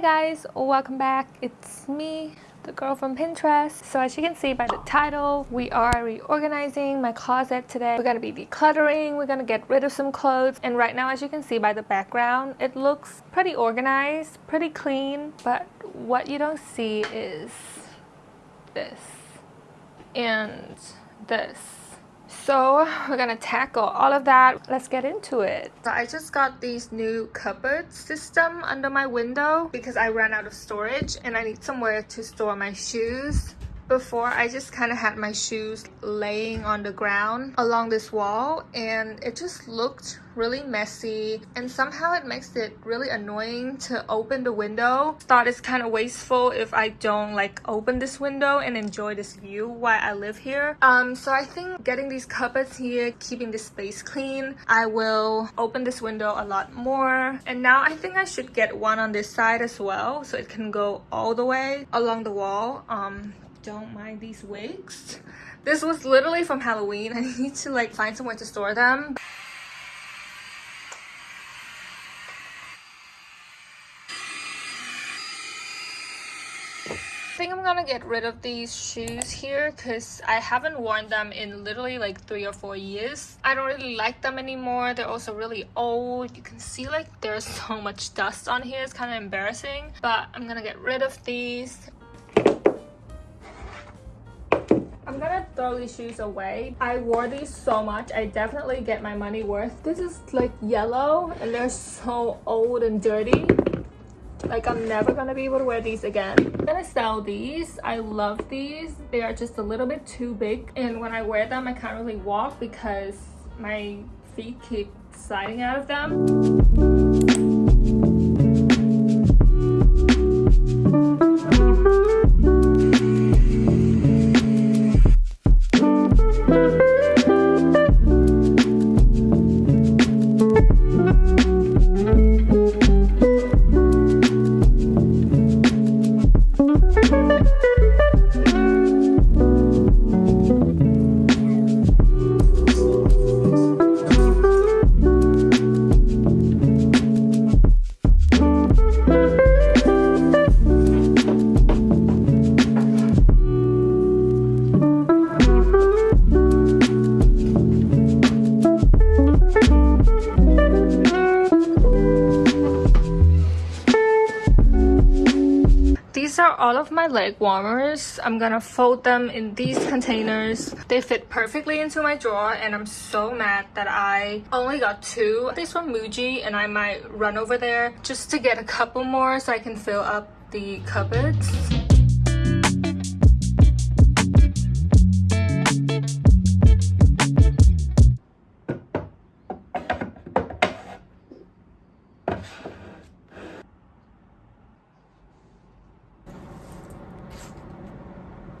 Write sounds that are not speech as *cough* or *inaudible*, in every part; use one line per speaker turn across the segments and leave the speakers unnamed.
Hi guys, welcome back. It's me, the girl from Pinterest. So as you can see by the title, we are reorganizing my closet today. We're gonna be decluttering, we're gonna get rid of some clothes. And right now, as you can see by the background, it looks pretty organized, pretty clean. But what you don't see is this and this. So we're gonna tackle all of that. Let's get into it. So I just got these new cupboard system under my window because I ran out of storage and I need somewhere to store my shoes before I just kind of had my shoes laying on the ground along this wall and it just looked really messy and somehow it makes it really annoying to open the window. Thought it's kind of wasteful if I don't like open this window and enjoy this view while I live here. Um, so I think getting these cupboards here, keeping this space clean, I will open this window a lot more. And now I think I should get one on this side as well so it can go all the way along the wall. Um, don't mind these wigs. *laughs* This was literally from Halloween. *laughs* I need to like find somewhere to store them. I think I'm gonna get rid of these shoes here because I haven't worn them in literally like three or four years. I don't really like them anymore. They're also really old. You can see like there's *laughs* so much dust on here. It's kind of embarrassing. But I'm gonna get rid of these throw these shoes away. I wore these so much. I definitely get my money worth. This is like yellow and they're so old and dirty. Like I'm never gonna be able to wear these again. I'm gonna sell these. I love these. They are just a little bit too big. And when I wear them, I can't really walk because my feet keep sliding out of them. My leg warmers. I'm gonna fold them in these containers. They fit perfectly into my drawer and I'm so mad that I only got two. These from Muji and I might run over there just to get a couple more so I can fill up the cupboards.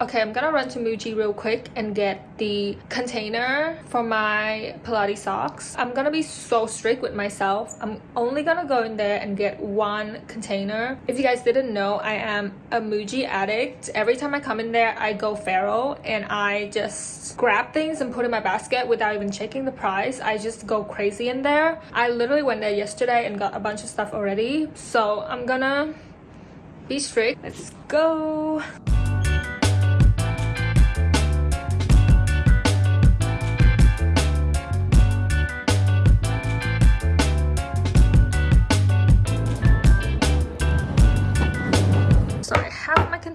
Okay, I'm gonna run to Muji real quick and get the container for my Pilates socks. I'm gonna be so strict with myself. I'm only gonna go in there and get one container. If you guys didn't know, I am a Muji addict. Every time I come in there, I go feral and I just grab things and put in my basket without even checking the price. I just go crazy in there. I literally went there yesterday and got a bunch of stuff already. So I'm gonna be strict. Let's go.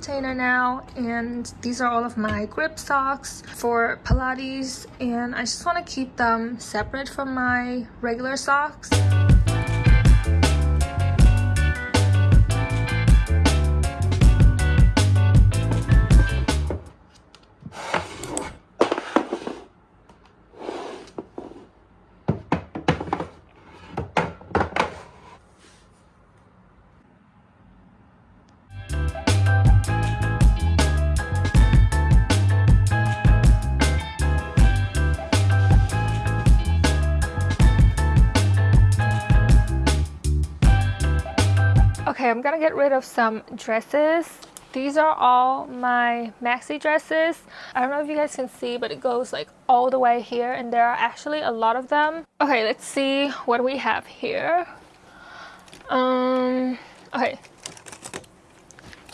Container now and these are all of my grip socks for Pilates and I just want to keep them separate from my regular socks. Okay, I'm gonna get rid of some dresses. These are all my maxi dresses. I don't know if you guys can see, but it goes like all the way here and there are actually a lot of them. Okay, let's see what we have here. Um, okay,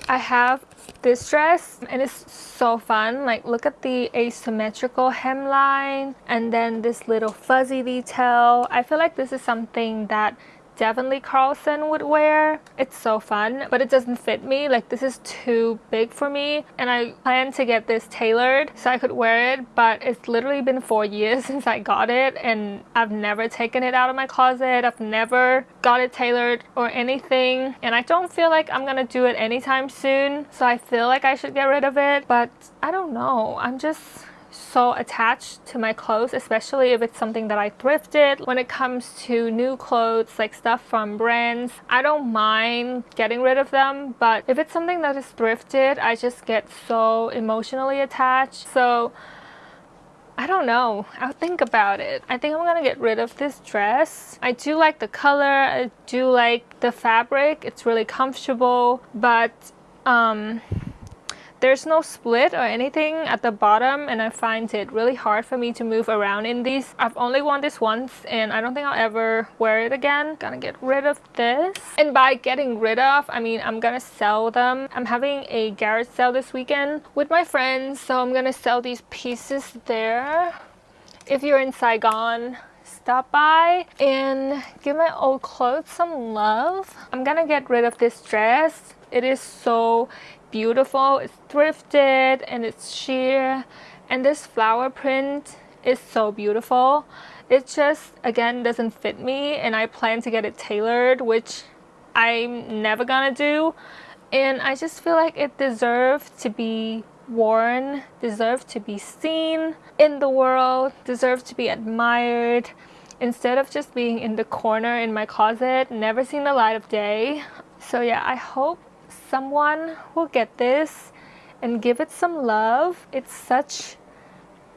I have this dress and it's so fun like look at the asymmetrical hemline and then this little fuzzy detail I feel like this is something that definitely Carlson would wear. It's so fun, but it doesn't fit me. Like this is too big for me and I plan to get this tailored so I could wear it, but it's literally been four *laughs* years since I got it and I've never taken it out of my closet. I've never got it tailored or anything and I don't feel like I'm gonna do it anytime soon. So I feel like I should get rid of it, but I don't know. I'm just so attached to my clothes, especially if it's something that I thrifted. When it comes to new clothes, like stuff from brands, I don't mind getting rid of them, but if it's something that is thrifted, I just get so emotionally attached. So I don't know. I'll think about it. I think I'm gonna get rid of this dress. I do like the color. I do like the fabric. It's really comfortable, but um, there's no split or anything at the bottom and I find it really hard for me to move around in these. I've only worn this once and I don't think I'll ever wear it again. Gonna get rid of this. And by getting rid of, I mean I'm gonna sell them. I'm having a garage sale this weekend with my friends so I'm gonna sell these pieces there. If you're in Saigon, stop by and give my old clothes some love. I'm gonna get rid of this dress. It is so beautiful. It's thrifted and it's sheer. And this flower print is so beautiful. It just, again, doesn't fit me and I plan to get it tailored, which I'm never gonna do. And I just feel like it deserves to be worn, deserves to be seen in the world, deserves to be admired instead of just being in the corner in my closet, never seen the light of day. So yeah, I hope someone will get this and give it some love. It's such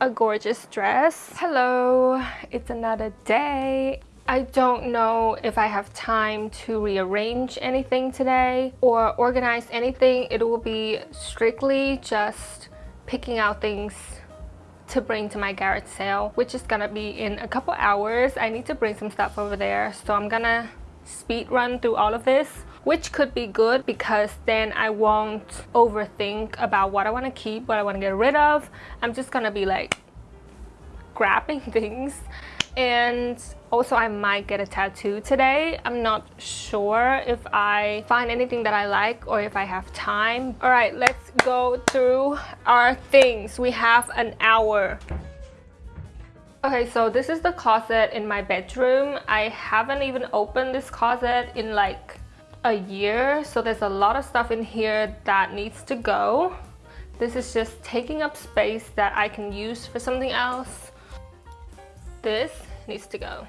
a gorgeous dress. Hello, it's another day. I don't know if I have time to rearrange anything today or organize anything. It will be strictly just picking out things to bring to my garage sale, which is gonna be in a couple hours. I need to bring some stuff over there, so I'm gonna speed run through all of this which could be good because then I won't overthink about what I want to keep, what I want to get rid of. I'm just gonna be like grabbing *laughs* things and also I might get a tattoo today. I'm not sure if I find anything that I like or if I have time. All right, let's go through our things. We have an hour. Okay, so this is the closet in my bedroom. I haven't even opened this closet in like a year so there's a lot of stuff in here that needs to go. This is just taking up space that I can use for something else. This needs to go.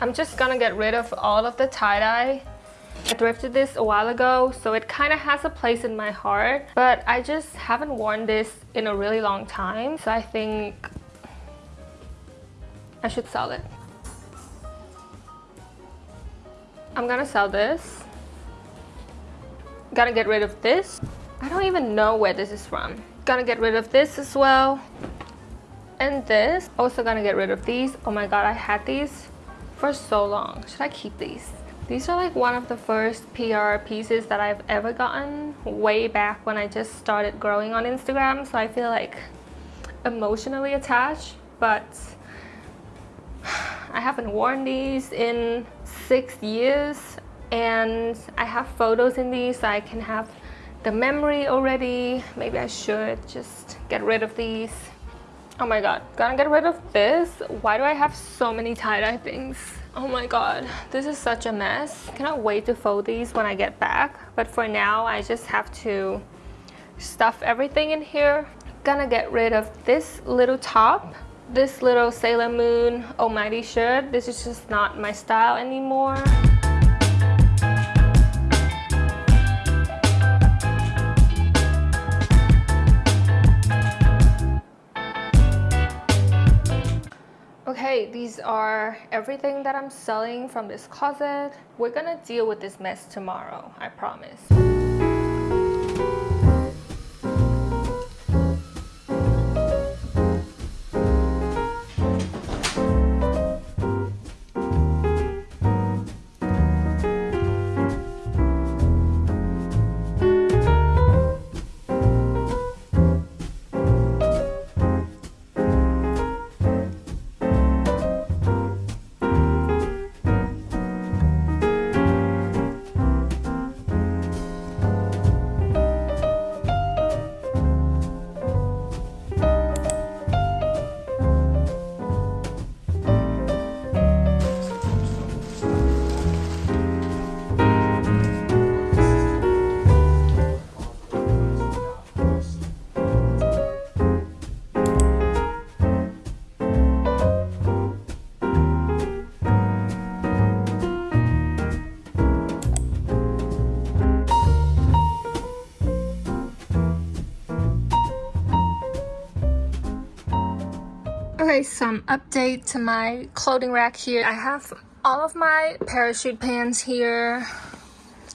I'm just gonna get rid of all of the tie-dye. I thrifted this a while ago so it kind of has a place in my heart but I just haven't worn this in a really long time so I think I should sell it I'm gonna sell this. Gotta get rid of this. I don't even know where this is from. Gonna get rid of this as well. And this. Also gonna get rid of these. Oh my god, I had these for so long. Should I keep these? These are like one of the first PR pieces that I've ever gotten way back when I just started growing on Instagram. So I feel like emotionally attached, but I haven't worn these in six years and I have photos in these so I can have the memory already. Maybe I should just get rid of these. Oh my god, gonna get rid of this. Why do I have so many tie-dye things? Oh my god, this is such a mess. Cannot wait to fold these when I get back. But for now, I just have to stuff everything in here. Gonna get rid of this little top this little Sailor Moon Almighty shirt. This is just not my style anymore. Okay, these are everything that I'm selling from this closet. We're gonna deal with this mess tomorrow, I promise. Okay, some update to my clothing rack here. I have all of my parachute pants here,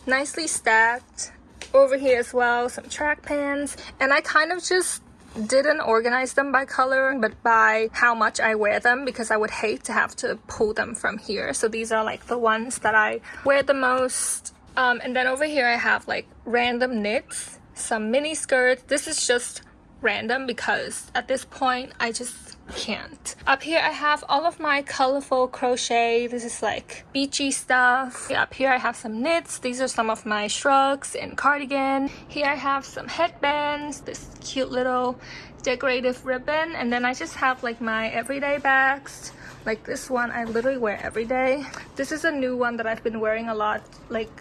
nicely stacked. Over here as well, some track pants. And I kind of just didn't organize them by color but by how much I wear them because I would hate to have to pull them from here so these are like the ones that I wear the most um, and then over here I have like random knits some mini skirts this is just random because at this point I just can't. Up here I have all of my colorful crochet. This is like beachy stuff. Up here I have some knits. These are some of my shrugs and cardigan. Here I have some headbands, this cute little decorative ribbon. And then I just have like my everyday bags. Like this one I literally wear every day. This is a new one that I've been wearing a lot like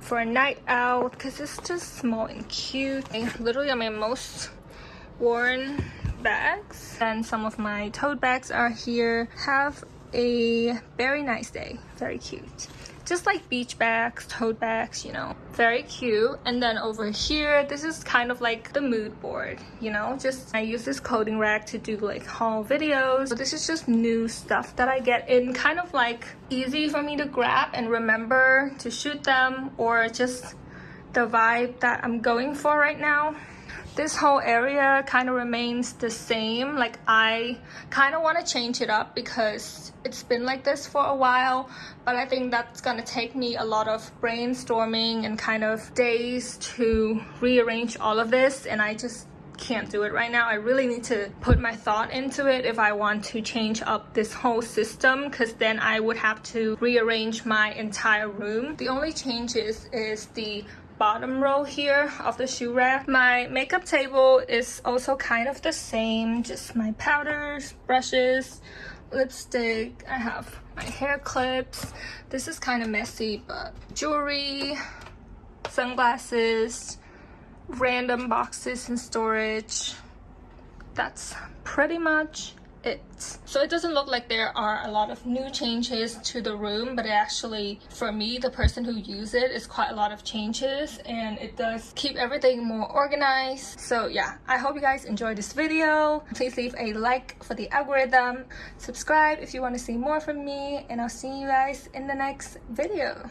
for a night out because it's just small and cute. And literally my most worn bags. And some of my tote bags are here. Have a very nice day. Very cute. Just like beach bags tote bags you know. Very cute. And then over here this is kind of like the mood board you know. Just i use this clothing rack to do like haul videos. So this is just new stuff that i get in kind of like easy for me to grab and remember to shoot them or just the vibe that i'm going for right now this whole area kind of remains the same like I kind of want to change it up because it's been like this for a while but I think that's gonna take me a lot of brainstorming and kind of days to rearrange all of this and I just can't do it right now. I really need to put my thought into it if I want to change up this whole system because then I would have to rearrange my entire room. The only changes is the bottom row here of the shoe rack. My makeup table is also kind of the same, just my powders, brushes, lipstick. I have my hair clips. This is kind of messy, but jewelry, sunglasses, random boxes in storage. That's pretty much it. So it doesn't look like there are a lot of new changes to the room, but actually, for me, the person who uses it, is quite a lot of changes and it does keep everything more organized. So yeah, I hope you guys enjoyed this video. Please leave a like for the algorithm. Subscribe if you want to see more from me and I'll see you guys in the next video.